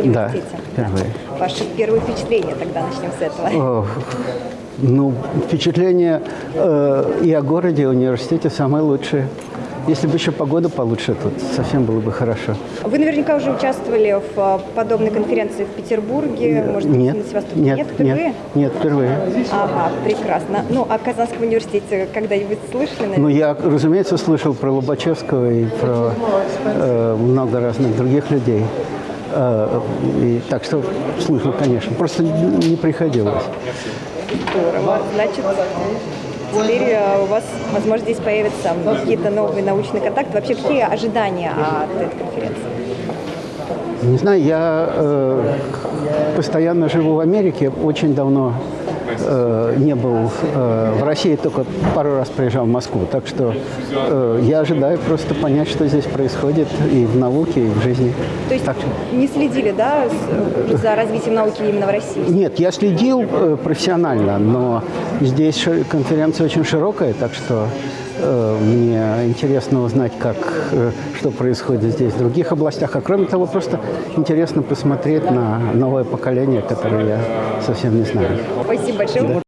университете? впервые. Ваши первые впечатления тогда начнем с этого. О, ну, впечатление э, и о городе, и о университете самое лучшее. Если бы еще погода получше, тут совсем было бы хорошо. Вы наверняка уже участвовали в а, подобной конференции в Петербурге, может быть, нет, на Севастополе? нет, впервые? нет, нет, впервые. Ага, прекрасно. Ну, о Казанском университете когда-нибудь слышали, наверное? Ну, я, разумеется, слышал про Лобачевского и про э, много разных других людей. Э, и, так что слышал, конечно. Просто не приходилось. Здорово. Значит, теперь э, у вас, возможно, здесь появятся какие-то новые научные контакты. Вообще, какие ожидания от этой конференции? Не знаю, я э, постоянно живу в Америке, очень давно э, не был э, в России, только пару раз приезжал в Москву. Так что э, я ожидаю просто понять, что здесь происходит и в науке, и в жизни. То есть Так не следили, да, за развитием науки именно в России? Нет, я следил э, профессионально, но здесь конференция очень широкая, так что мне интересно узнать, как, э, что происходит здесь в других областях. А кроме того, просто интересно посмотреть на новое поколение, которое я совсем не знаю. Спасибо большое.